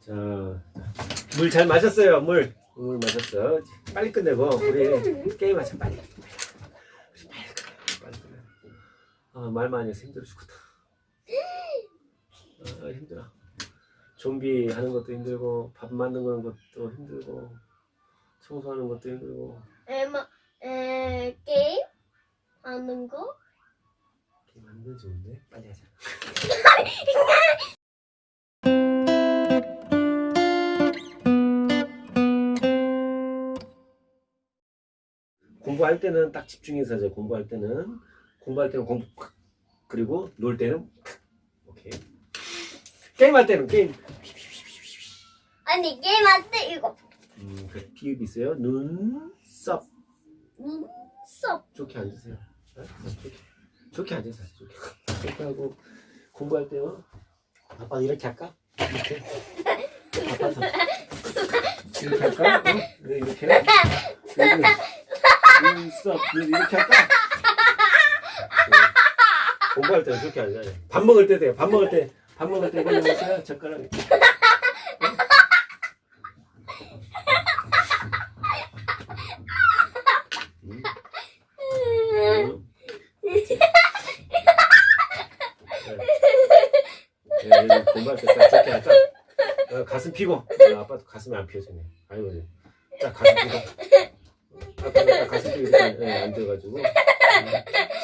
자, 물 잘 마셨어요. 물. 물 마셨어. 빨리 끝내고 우리 게임하자 빨리. 빨리 끝내. 빨리 끝내. 아, 말 많이 해서 힘들어 죽겠다. 아, 힘들어. 좀비 하는 것도 힘들고 밥 만드는 것도 힘들고 청소하는 것도 힘들고 에마 에 게임 하는 거? 게임 하는 건 좋은데 빨리 하자. 공부할 때는 딱 집중해서 하자. 공부할 때는 공부할 때는 공부 그리고 놀 때는 오케이. 게임할 때는 게임. 아니 게임 할 때 이거 음, 그 비읍 있어요. 눈썹 눈썹 좋게 앉으세요. 네? 좋게 좋게 앉으세요. 좋게. 좋게 하고 공부할 때요. 아빠 이렇게 할까? 이렇게. 아빠서 이렇게 할까? 어? 네, 이렇게. 여기. 눈썹 눈 이렇게 할까? 네. 공부할 때는 좋게 앉아요. 밥 먹을 때 돼요. 밥 먹을 때. 밥 먹을 때 그냥 먹어요. 젓가락. 음. 음. 네, 네, 공부할 때딱 좋게 할까? 어, 가슴 피고 어, 아빠도 가슴이 안 펴지네 아이고 네. 딱 가슴 피고 딱 가슴 이렇게 네, 앉아가지고. 음.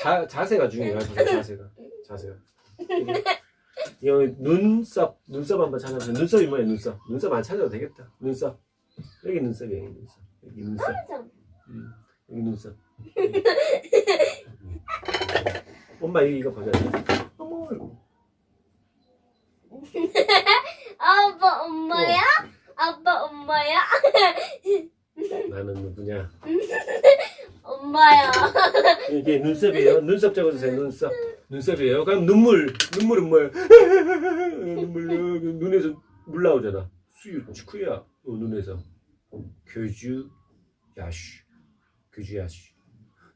자, 자세가 중요해요 자세가. 자세가. 이 눈썹 눈썹 한번 찾아보세요. 눈썹이 뭐예요 눈썹? 눈썹 안 찾아도 되겠다. 눈썹. 여기 눈썹이에요 여기 눈썹. 여기 눈썹. 음, 여기 눈썹. 음. 엄마 이거, 이거 보자 어머 이거. 아빠 엄마야? 아빠 엄마야? 나는 누구냐 엄마야 이게 눈썹이에요. 눈썹 적어주세요. 눈썹. 눈썹이에요. 그럼 눈물. 눈물은 뭐예요? 눈물. 눈에서 물 나오잖아. 수유 축구야. 어, 눈에서. 교주 야슈. 교주 야슈.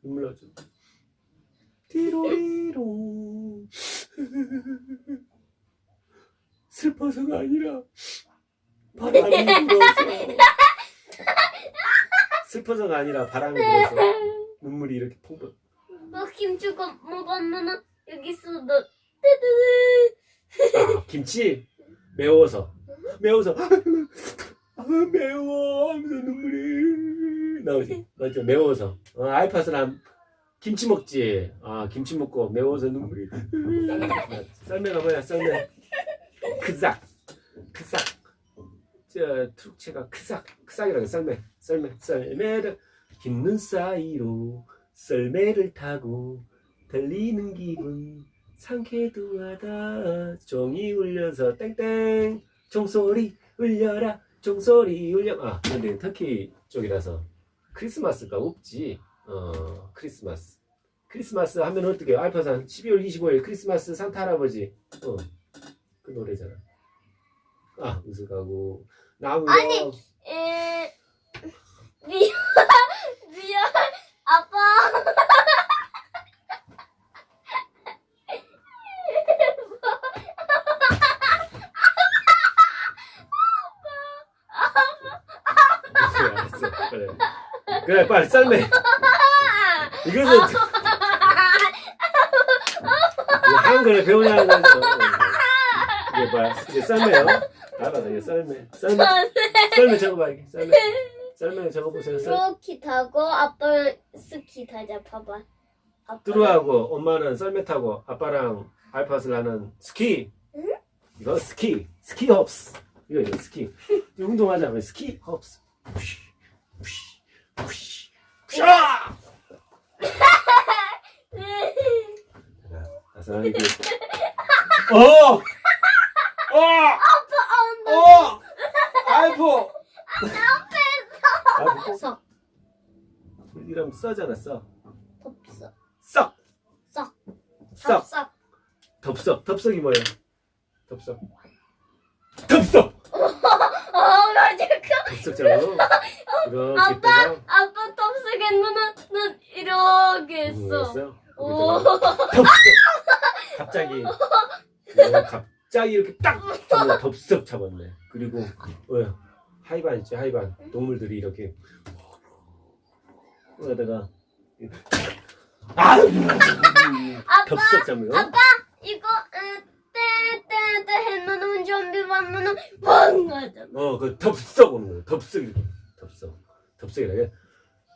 눈물 나오잖아. 디로리로. 슬퍼서가 아니라 바람이 불어서. 슬퍼서가 아니라 바람이 불어서 눈물이 이렇게 펑펑. 너 김치가 먹으면 여기서 너 뜨뜨. 아, 김치? 매워서. 매워서. 아, 매워. 하면서 눈물이 나오지. 맞죠 매워서. 어, 알파스는 김치 먹지. 아 김치 먹고 매워서 눈물이. 썰매가 뭐야 썰매? 크삭. 크삭. 저 트룩체가 크삭. 크삭이라고 썰매. 썰매. 썰매를 흰 눈 사이로 썰매를 타고 달리는 기분 상쾌도 하다. 종이 울려서 땡땡. 종소리 울려라. 종소리 울려. 아 근데 터키 쪽이라서 크리스마스가 없지. 어 크리스마스. 크리스마스 하면 어떻게 알파산 12월 25일 크리스마스 산타 할아버지. 어 그 노래잖아. 아 웃어가고. 나무가 아니. 에 미안 미안 아빠. 그래 알았어. 그래. 그래 빨리 썰매 이것은 이 한글을 배우냐는 거죠 이게 뭐야? 이게 썰매요? 알아서 이게 썰매 썰매 썰매 적어봐 이게 썰매 썰매 적어보세요. 썰 스키 타고 아빠 스키 타자 봐봐. 뚜루하고 엄마는 썰매 타고 아빠랑 알파슬라는 스키. 이거 스키. 스키 헙스. 이거 이거 스키. 이 운동하자면 스키 푸시. 푸시. 푸시. 푸샤 다섯 이게 어! 어! 어! 알포! 석 이러면 써잖아 써 덥석 썩! 썩. 썩! 덥석 덥석 덥석이 뭐예요? 덥석 덥석! 어나 지금 덥석처럼 아빠 아빠 덥석에 눈은 눈 이렇게 했어? 오 갑자기 어, 갑자기 이렇게 딱 덥석 잡았네 그리고 어, 하이반 있지 하이반 동물들이 이렇게 그러다가 아유 덥석 거 아빠 이거 때때때 해놓은 좀비 만나는 뻥 하잖아. 어그 덥석 오는 거야 덥석 이렇게 덥석 덥석이라 해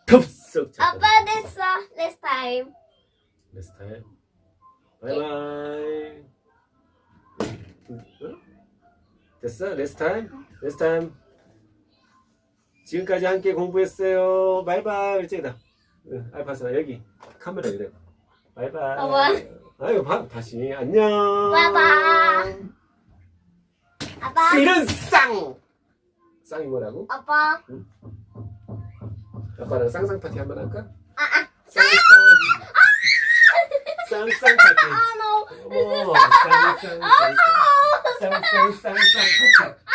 덥석 아빠 됐어. Next time. Next time. 바이바이. 응? 됐어? Next time? Next time. 지금까지 함께 공부했어요. 바이바이. 응, 알파스나 여기 카메라 이래. 바이바이. 바이바이. 아이고 바, 다시 안녕. 바이바이. 아빠 이런 쌍. 쌍이 뭐라고? 아빠 아빠랑 쌍쌍 파티 한번 할까? 아, 아. 쌍쌍. 쌍쌍 파티. 아 no. 오, 쌍쌍 쌍쌍 쌍쌍 쌍쌍 파티.